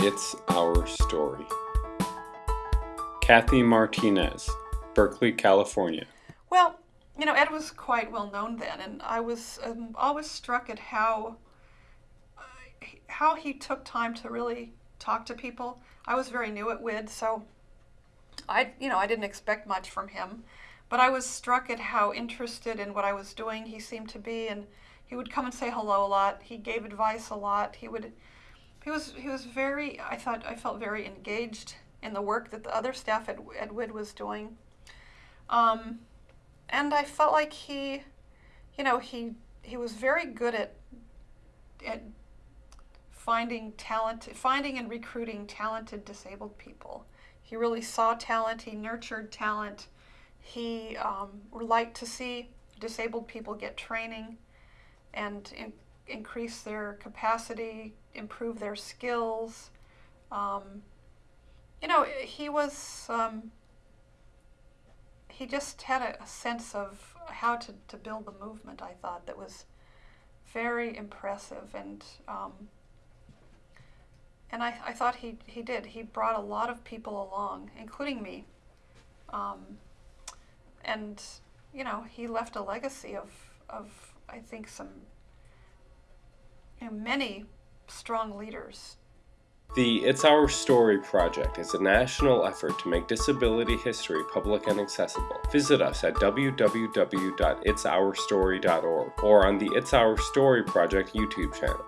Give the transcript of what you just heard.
It's Our Story. Kathy Martinez, Berkeley, California. Well, you know, Ed was quite well known then, and I was um, always struck at how uh, how he took time to really talk to people. I was very new at WID, so I, you know, I didn't expect much from him, but I was struck at how interested in what I was doing he seemed to be, and he would come and say hello a lot. He gave advice a lot. He would, he was, he was very. I thought I felt very engaged in the work that the other staff at, at WID was doing. Um, and I felt like he, you know, he he was very good at at finding talent, finding and recruiting talented disabled people. He really saw talent. He nurtured talent. He um, liked to see disabled people get training and in, increase their capacity, improve their skills. Um, you know, he was um, he just had a, a, sense of how to, to build the movement, I thought, that was very impressive. And um, and I, I thought he, he did. He brought a lot of people along, including me. Um, and, you know, he left a legacy of, of I think, some many strong leaders the It's Our Story project is a national effort to make disability history public and accessible. Visit us at www.itsourstory.org or on the It's Our Story project YouTube channel.